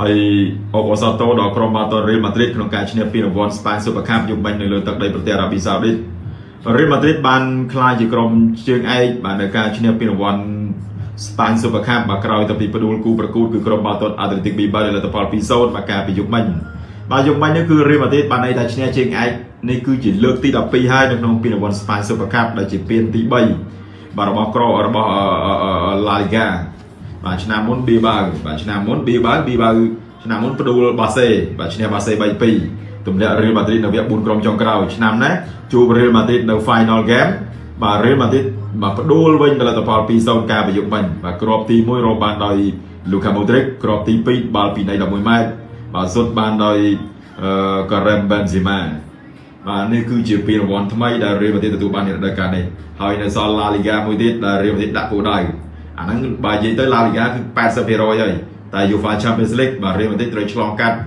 ហើយអបអសាទរដល់ក្រុមបាល់ទាត់រៀលម៉ាឌ្រីតក្នុងការឈ្នះពានរង្វាន់ Spain Super Cup យុគមិញនៅលើទឹកដីប្រទេសអារ៉ាប៊ីសាអូឌីតរៀលម៉ាឌ្រីតបានក្លាយជាក្រុមជើងឯកបាននៅការឈ្នះពានរង្វាន់ Spain Super Cup មកក្រោយទៅពីផ្ដួលគូប្រកួតគឺក្រុមបាល់ទាត់ Athletic Bilbao ដែលលទ្ធផល2-0មកការពីយុគមិញបាទយុគមិញនេះគឺរៀលម៉ាឌ្រីតបានន័យថាឈ្នះជើងឯកនេះគឺជាលើកទី12ហើយនៅក្នុងពានរង្វាន់ Spain Super Cup ដែលជាពានទី3បាទរបស់ក្ររបស់ La Liga បាទឆ្នាំមុន Bilbao បាទឆ្នាំមុន Bilbao Bilbao ឆ្នាំមុនផ្ដួលបាសេបាទឈ្នះបាសេ3-2ទម្លាក់រៀលម៉ាឌ្រីតនៅវគ្គ4ក្រុមចុងក្រោយឆ្នាំនេះជួបរៀលម៉ាឌ្រីតនៅ final game បាទរៀលម៉ាឌ្រីតបាទផ្ដួលវិញដល់លទ្ធផល2-0ការប្រយុទ្ធវិញបាទគ្រាប់ទី1រកបានដោយ Luka Modric គ្រាប់ទី2បាល់ពីនៃ11ម៉ែត្របាទសុទ្ធបានដោយអឺ Karim Benzema បាទនេះគឺជាពានរង្វាន់ថ្មីដែលរៀលម៉ាឌ្រីតទទួលបាននៅរដូវកាលនេះហើយនៅសល់ La Liga មួយទៀតដែលរៀលម៉ាឌ្រីតដាក់គោលដៅ អាហ្នឹងបើនិយាយទៅ La Liga គឺ80%ហើយតែ UEFA Champions League បាទ Real Madrid ត្រូវឆ្លងកាត់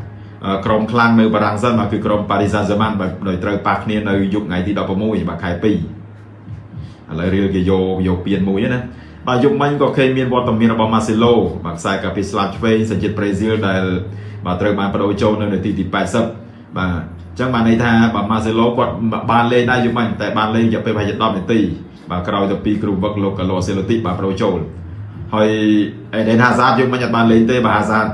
ក្រុមខ្លាំងនៅបារាំងសិនបាទគឺក្រុម Paris Saint-Germain បាទដោយត្រូវប៉ះគ្នានៅយប់ថ្ងៃទី16បាទខែ2ឥឡូវ Real គេយកយកពៀនមួយណាបាទយប់មិញក៏ឃើញមានវត្តមានរបស់ Marcelo បាទខ្សែកាពីស្លាប់ឆ្វេងសញ្ជាតិប្រេស៊ីលដែលបាទត្រូវបានបដូរចូលនៅនាទីទី80បាទអញ្ចឹងបានន័យថាបាទ Marcelo គាត់បានលេងដែរយប់មិញតែបានលេងរយៈពេលប្រហែលជា10នាទី បាទក្រោយទៅពីគ្រូវឹកលោក Carlo Ancelotti បាទបដូរចូលហើយអេដេនហាសាតយើងមិនអត់បានលេងទេបាទហាសាត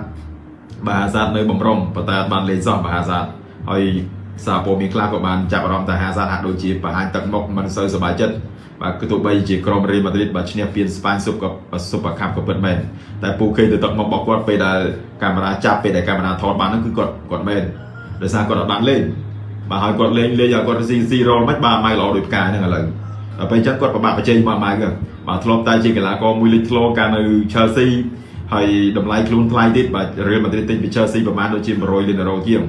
បាទហាសាតនៅបំរុងប៉ុន្តែអត់បានលេងសោះបាទហាសាតហើយសារព័ត៌មានខ្លះក៏បានចាប់អារម្មណ៍ថាហាសាតហាក់ដូចជាបង្ហាញទឹកមុខមិនសូវសប្បាយចិត្តបាទគឺទោះបីជាក្រុមរ៉េម៉ាឌ្រីតបាទឈ្នះពានស្ប៉ាញស៊ុបក៏ស៊ុបកាប់ក៏ពិតមែនតែពូគេទៅទឹកមុខរបស់គាត់ពេលដែលកាមេរ៉ាចាប់ពេលដែលកាមេរ៉ាថតបានហ្នឹងគឺគាត់គាត់មែនដោយសារគាត់អត់បានលេងបាទហើយគាត់លេងលេងឲ្យគាត់ស៊ីស៊ីរ៉លមិនបាទម៉ៃល្អដូចផ្កាហ្នឹងឥឡូវដល់ ពេលអញ្ចឹងគាត់ប្របាក់បច្ចេកមកម៉ៅហ្នឹងបាទធ្លាប់តែជាកីឡាករមួយលេចធ្លោកាលនៅ Chelsea ហើយតម្លៃខ្លួនថ្លៃទៀតបាទ Real Madrid ទិញពី Chelsea ប្រហែលដូចជា100លានអឺរ៉ូជាង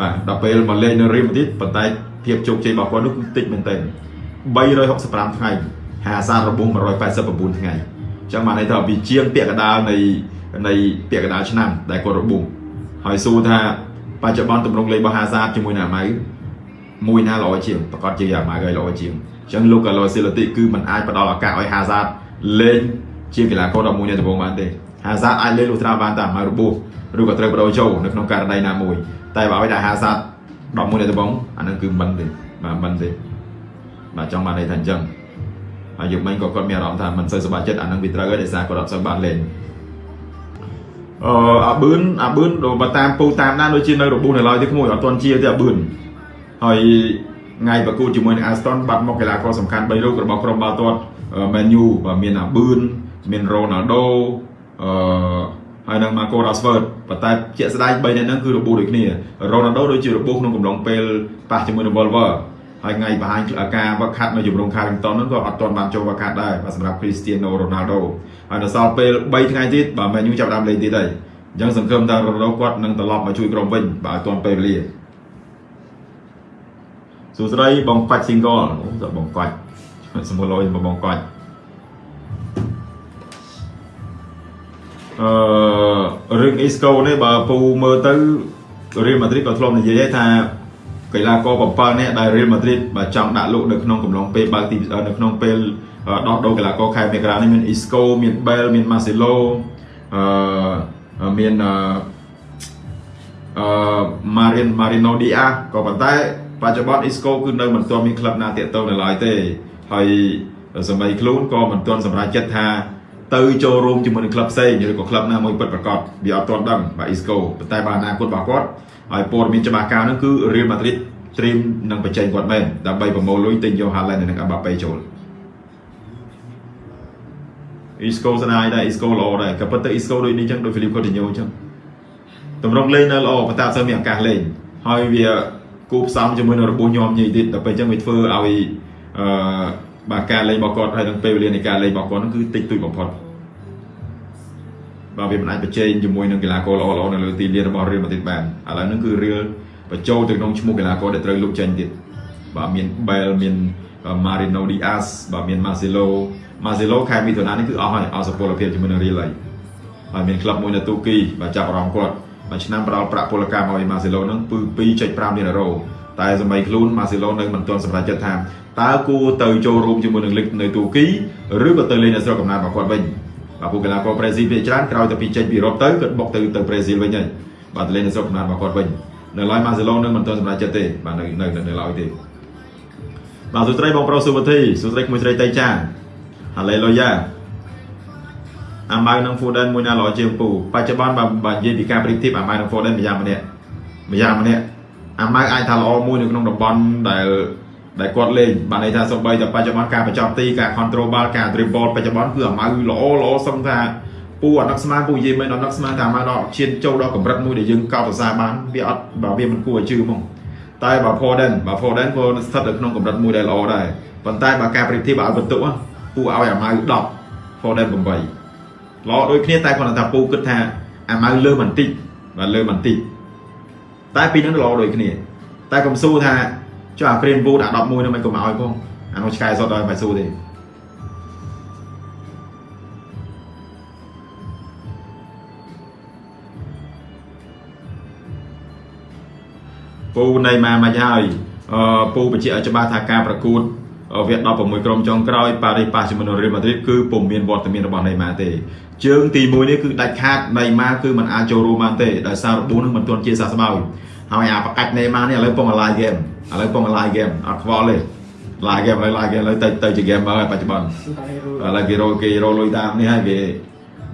បាទដល់ពេលមកលេងនៅ Real Madrid ប៉ុន្តែភាពជោគជ័យរបស់គាត់នោះគឺតិចមែនទែន365ថ្ងៃហាសាររបួស189ថ្ងៃអញ្ចឹងបានន័យថាវាជាងពាក់កណ្ដាលនៃនៃពាក់កណ្ដាលឆ្នាំដែលគាត់របួសហើយសួរថាបច្ចុប្បន្នទម្រង់លេងរបស់ហាសាជាមួយនឹងអាម៉ៅមួយណាល្អជាងប្រកាសជាអាម៉ៅឲ្យល្អជាងអញ្ចឹងលោកកាឡូស៊ីឡាទីគឺมันអាចផ្ដល់ឱកាសឲ្យហាសាតលេងជាកីឡាករ11នៃដំបូងបានទេហាសាតអាចលេងលុះត្រាបានតែមករបួសឬក៏ត្រូវបដូរចូលនៅក្នុងករណីណាមួយតែបើឲ្យតែហាសាត11នៃដំបូងអានឹងគឺមិនទេបាទមិនទេបាទចង់បានន័យថាអញ្ចឹងហើយយកមិញក៏គាត់មានអារម្មណ៍ថាមិនសូវសប្បាយចិត្តអានឹងវាត្រូវហើយដោយសារគាត់អត់សូវបានលេងអឺអាប៊ឿនអាប៊ឿនបើតាមពូតាមណាដូចជានៅរបួសនៅឡើយទេក្មួយអត់ទាន់ជាទេអាប៊ឿនហើយ ថ្ងៃប្រកួតជាមួយនឹង Aston បាត់មកកីឡាករសំខាន់3រូបរបស់ក្រុមបាល់ទាត់ Man U បាទមានអាប៊ឿនមាន Ronaldo អឺហើយនឹង Marco Rashford ប៉ុន្តែជាក់ស្ដែង3នាក់ហ្នឹងគឺរបួសដូចគ្នា Ronaldo ដូចជារបួសក្នុងកំឡុងពេលប៉ះជាមួយនឹង Wolver ហើយថ្ងៃបង្ហាញការវឹកហាត់នៅជំរំ Carrington ហ្នឹងក៏អត់ទាន់បានចូលវឹកហាត់ដែរបាទសម្រាប់ Cristiano Ronaldo ហើយនៅសល់ពេល3ថ្ងៃទៀតបាទ Man U ចាប់ផ្ដើមលេងទៀតហើយអញ្ចឹងសង្ឃឹមថា Ronaldo គាត់នឹងត្រឡប់មកជួយក្រុមវិញបាទឲ្យទាន់ពេលវេលា សួស្តីបងកាច់ single អូបងកាច់សមលយមកបងកាច់អឺរឿង Isco នេះបើពូមើលទៅ Real Madrid ក៏ធ្លាប់និយាយថាកីឡាករ7នាក់ដែល Real Madrid បើចង់ដាក់លក់នៅក្នុងកំឡុងពេលបើកទីនៅក្នុងពេលដោះដូរកីឡាករខែមករានេះមាន Isco មាន Bell មាន Marcelo អឺមានអឺ Marin Marino Diaz ក៏ប៉ុន្តែ បច្ចុប្បន្ន Isco គឺនៅមិនទាន់មានក្លឹបណាតាក់ទងនៅឡើយទេហើយសម្បីខ្លួនក៏មិនទាន់សម្រេចចិត្តថាទៅចូលរួមជាមួយនឹងក្លឹបផ្សេងឬក៏ក្លឹបណាមួយពិតប្រាកដវាអត់ទាន់ដឹងបាទ Isco ប៉ុន្តែបើអនាគតរបស់គាត់ហើយព័ត៌មានច្បាស់កៅហ្នឹងគឺ Real Madrid ត្រៀមនឹងបញ្ចេញគាត់មែនដើម្បីប្រមូលលុយទិញយក Haaland និង Mbappe ចូល Isco ស្ដាយដែរ Isco ល្អដែរក៏ប៉ុន្តែ Isco ដូចនេះចឹងដូច Philip Coutinho ចឹងតម្រង់លេងនៅល្អប៉ុន្តែអត់សូវមានឱកាសលេងហើយវា គូផ្សំជាមួយនឹងរបួសញោមញីទៀតដល់ពេលចឹងវាធ្វើឲ្យអឺបាទការលេងរបស់គាត់ហើយនឹងពេលវេលានៃការលេងរបស់គាត់ហ្នឹងគឺតិចតួចបំផុតបាទវាមិនអាចប្រជែងជាមួយនឹងកីឡាករល្អៗនៅលើទីលានរបស់ Real Madrid បានឥឡូវហ្នឹងគឺ Real បញ្ចូលទៅក្នុងឈ្មោះកីឡាករដែលត្រូវលុបចេញទៀតបាទមាន Bell មាន Marino Diaz បាទមាន Marcelo Marcelo ខែមិថុនានេះគឺអស់ហើយអស់សុពលភាពជាមួយនឹង Real ហើយហើយមានក្លឹបមួយនៅទូគីបាទចាប់អារម្មណ៍គាត់ មួយឆ្នាំផ្ដល់ប្រាក់ពលកម្មឲ្យ Marcelo ហ្នឹងគឺ2.5លានអឺរ៉ូតែសម័យខ្លួន Marcelo នៅមិនទាន់សម្រេចចិត្តថាតើគួរទៅចូលរួមជាមួយនឹងលីកនៅទូគីឬក៏ទៅលេងនៅស្រុកកំណើតរបស់គាត់វិញបាទពួកកីឡាករប្រេស៊ីលភាគច្រើនក្រោយទៅពីចេញពីអឺរ៉ុបទៅគាត់បុកទៅទៅប្រេស៊ីលវិញហើយបាទទៅលេងនៅស្រុកកំណើតរបស់គាត់វិញនៅឡើយម៉ាសេឡូនឹងមិនទាន់សម្រេចចិត្តទេបាទនៅនៅនៅឡើយទេបាទសួស្តីបងប្រុសសុវធីសួស្តីក្មួយស្រីតៃចាហាឡេលូយ៉ា អាម៉ៅនិង Foden មួយណាល្អជាងពូបច្ចុប្បន្នបើបើនិយាយពីការប្រៀបធៀបអាម៉ៅនិង Foden ម្យ៉ាងម្នាក់ម្យ៉ាងម្នាក់អាម៉ៅអាចថាល្អមួយនៅក្នុងតំបន់ដែលដែលគាត់លេងបានន័យថាសូម្បីតែបច្ចុប្បន្នការបញ្ចប់ទីការ control ball ការ dribble បច្ចុប្បន្នគឺអាម៉ៅល្អល្អសឹងថាពូអត់នឹកស្មានពូនិយាយមិនអត់នឹកស្មានថាអាម៉ៅដល់ឈានចូលដល់កម្រិតមួយដែលយើងកោតសរសើរបានវាអត់បើវាមិនគួរឲ្យជឿហ្មងតែបើ Foden បើ Foden ក៏ស្ថិតនៅក្នុងកម្រិតមួយដែលល្អដែរប៉ុន្តែបើការប្រៀបធៀបឲ្យបន្ទុកពូឲ្យអាម៉ៅ10 Foden 8 ល្អដូចគ្នាតែគាត់ថាពូគិតថាអាម៉ៅលើបន្តិចបាទលើបន្តិចតែពីរនឹងល្អដូចគ្នា តែកុំស៊ូថាចុះអា Green Wood អា11នោះមិនកុំឲ្យផងអានោះឆ្កែសុតឲ្យមិនស៊ូទេពូនៃម៉ាមិនហើយអឺពូបញ្ជាក់ឲ្យច្បាស់ថាការប្រកួត វគ្គ16ក្រុមចុងក្រោយប៉ារីប៉ាជាមួយនឹងរ៉េលម៉ាឌ្រីតគឺពុំមានវត្តមានរបស់ណេម៉ាទេជើងទី1នេះគឺដាច់ខាតណេម៉ាគឺมันអាចចូលរួមបានទេដោយសាររបួសនឹងមិនទាន់ជាសះស្បើយហើយអាប្រកាច់ណេម៉ានេះឥឡូវពងអាឡាយហ្គេមឥឡូវពងអាឡាយហ្គេមអត់ខ្វល់ទេឡាយហ្គេមឥឡូវឡាយហ្គេមឥឡូវទៅទៅជាហ្គេមហើយបច្ចុប្បន្នឥឡូវគេរកគេរកលុយតាមនេះហើយគេ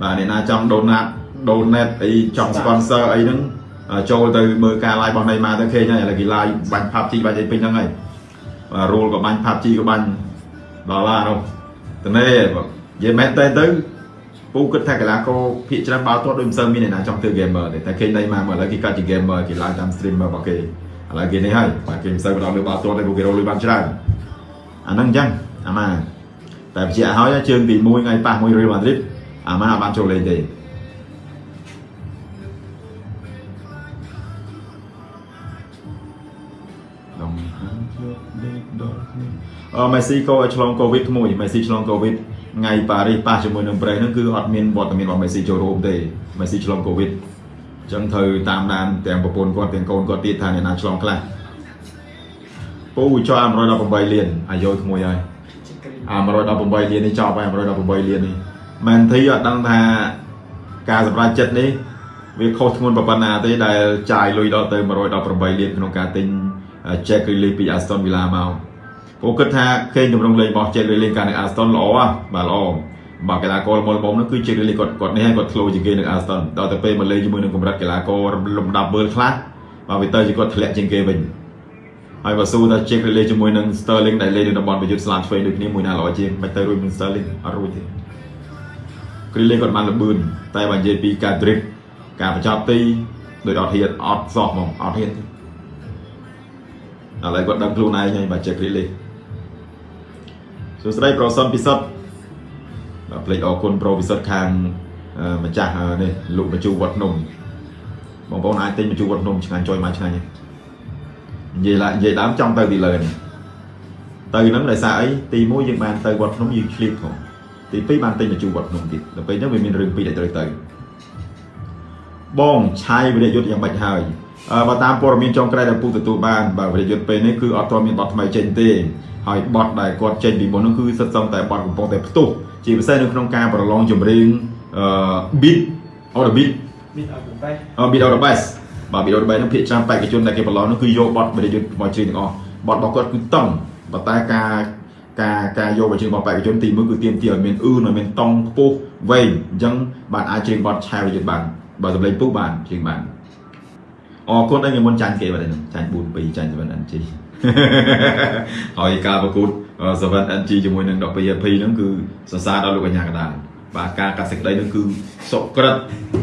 បាទអ្នកណាចង់ដូណាតដូណេតអីចង់ sponsor អីហ្នឹងចូលទៅមើលការ live របស់ណេម៉ាទៅឃើញហើយឥឡូវគេ live បាញ់ PUBG បាញ់អីពេញហ្នឹងហើយ បាទរូលក៏បាញ់ PUBG ក៏បាញ់ដល់ឡានោះតនេនិយាយមែនតើទៅពូគិតថាកីឡាករភាគច្រើនបាល់ទាត់ដូចមិនសូវមានអ្នកណាចង់ធ្វើ gamer ទេតែឃើញដៃមកឥឡូវគេកាត់ជា gamer គេឡើងតាម streamer របស់គេឥឡូវគេនេះហើយបាទគេមិនសូវបន្តលើបាល់ទាត់ទេពួកគេរកលុយបានច្រើនអាហ្នឹងអញ្ចឹងអាម៉ាតែបញ្ជាក់ឲ្យជើងទី1ថ្ងៃប៉ះមួយ Real Madrid អាម៉ាបានចូលលេងទេ អឺមេស៊ីក៏ឆ្លងកូវីដក្មួយមេស៊ីឆ្លងកូវីដថ្ងៃប៉ារីសប៉ះជាមួយនឹងប្រេសហ្នឹងគឺអត់មានវត្តមានរបស់មេស៊ីចូលរួមទេមេស៊ីឆ្លងកូវីដអញ្ចឹងត្រូវតាមដានទាំងប្រពន្ធគាត់ទាំងកូនគាត់ទៀតថាអ្នកណាឆ្លងខ្លះពូចោល118លានអាយុក្មួយហើយអា118លាននេះចប់ហើយ118លាននេះមែនធីអត់ដឹងថាការសម្រេចចិត្តនេះវាខុសធ្ងន់ប៉ុណ្ណាទេដែលចាយលុយដល់ទៅ118លានក្នុងការទិញ Jack Grealish ពី Aston Villa មកពួកគិតថាគេទម្រង់លេងរបស់ Jack Grealish កាលនៅ Aston ល្អបាទល្អបាទកីឡាករមុលមុំនោះគឺ Jack Grealish គាត់គាត់នេះហើយគាត់ធ្លោជាងគេនៅ Aston ដល់ទៅពេលមកលេងជាមួយនឹងកម្រិតកីឡាករលំដាប់ World Class បាទវាទៅជាគាត់ធ្លាក់ជាងគេវិញហើយបើស៊ូថា Jack Grealish ជាមួយនឹង Sterling ដែលលេងនៅតំបន់ប្រយុទ្ធស្លាឆ្វេងដូចគ្នាមួយណាល្អជាងមិនទៅរួចនឹង Sterling អត់រួចទេ Grealish គាត់បានលបឿនតែបើនិយាយពីការ drift ការបញ្ចប់ទីដោយអត់ហ៊ានអត់សោះហ្មងអត់ហ៊ានទេ ឥឡូវគាត់ដឹងខ្លួនឯងហើយបាទចេះគ្រីលីសួស្តីប្រូសុនពិសិដ្ឋបាទភ្លេចអរគុណប្រូពិសិដ្ឋខាងម្ចាស់នេះលក់បញ្ជូវត្តភ្នំបងប្អូនអាចទិញបញ្ជូវវត្តភ្នំឆ្ងាញ់ចុយមកឆ្ងាញ់និយាយឡានិយាយដើមចង់ទៅទីលើនេះទៅហ្នឹងដោយសារអីទី1យើងបានទៅវត្តភ្នំយើងឆ្លៀតផងទី2បានទិញបញ្ជូវវត្តភ្នំទៀតដល់ពេលហ្នឹងវាមានរឿងពីរដែលត្រូវទៅបងឆាយវិរិយយុទ្ធយ៉ាងម៉េចហើយ បើតាមព័ត៌មានចុងក្រោយដែលពូទទួលបានបើវិរិយុទ្ធពេលនេះគឺអត់ទាន់មានបទថ្មីចេញទេហើយបទដែលគាត់ចេញពីមុននោះគឺសិតសឹងតែបទកំពុងតែផ្ទុះជាពិសេសនៅក្នុងការប្រឡងចម្រៀងអឺ beat or the beat beat out the best អឺ beat out the best បាទ beat out the best នោះភាគច្រើនបេក្ខជនដែលគេប្រឡងនោះគឺយកបទវិរិយុទ្ធមកច្រៀងទាំងអស់បទរបស់គាត់គឺតឹងប៉ុន្តែការការការយកមកច្រៀងរបស់បេក្ខជនទី1គឺទាមទារឲ្យមានអ៊ឺឲ្យមានតង់ខ្ពស់វែងអញ្ចឹងបាទអាចច្រៀងបទឆាយវិរិយុទ្ធបានបើសម្លេងពុះបានច្រៀងបាន អរគុណឲ្យមុនចាញ់គេបាទចាញ់4 2ចាញ់ 7NG ហើយការប្រកួត 7NG ជាមួយនឹង 12AP ហ្នឹងគឺសរសើរដល់លោកកញ្ញាកដាលបាទការកាត់សេចក្តីហ្នឹងគឺសុក្រិត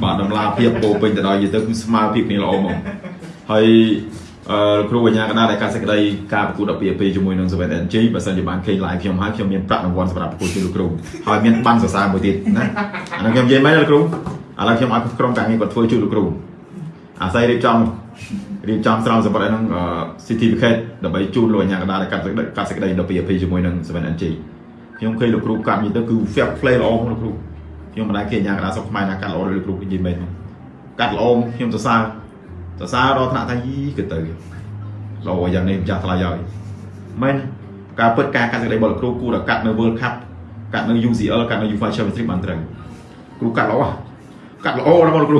បាទដំឡាភាពពោពេញទៅដោយនិយាយទៅគឺស្មើភាពគ្នាល្អហ្មងហើយអឺគ្រូបញ្ញាកដាលដែលកាត់សេចក្តីការប្រកួត 12AP ជាមួយនឹង 7NG បើសិនជាបានឃើញ live ខ្ញុំហើយខ្ញុំមានប្រាក់រង្វាន់សម្រាប់ប្រកួតជួយលោកគ្រូហើយមានបានសរសើរមួយទៀតណាអានោះខ្ញុំនិយាយមែនលោកគ្រូឥឡូវខ្ញុំឲ្យក្រុមការងារគាត់ធ្វើជួយលោកគ្រូ អាស្រ័យរៀបចំរៀបចំស្រោមសម្បត្តិហ្នឹង certificate ដើម្បីជូនលោកអាជ្ញាកណ្ដាលកាត់កាត់សេចក្តីដល់ PAP ជាមួយនឹង 7NG ខ្ញុំឃើញលោកគ្រូកាត់នេះទៅគឺ fair play ល្អមកលោកគ្រូខ្ញុំមិនដែលឃើញអាជ្ញាកណ្ដាលសុខខ្មែរណាកាត់ល្អដូចលោកគ្រូនិយាយមែនកាត់ល្អខ្ញុំសរសើរសរសើរដល់ថ្នាក់ថាយីគឺទៅល្អយ៉ាងនេះម្ចាស់ថ្លៃហើយមែនការពិតការកាត់សេចក្តីរបស់លោកគ្រូគួរតែកាត់នៅ World Cup កាត់នៅ UCL កាត់នៅ UEFA Champions League បានត្រូវគ្រូកាត់ល្អកាត់ល្អណាស់បងគ្រូ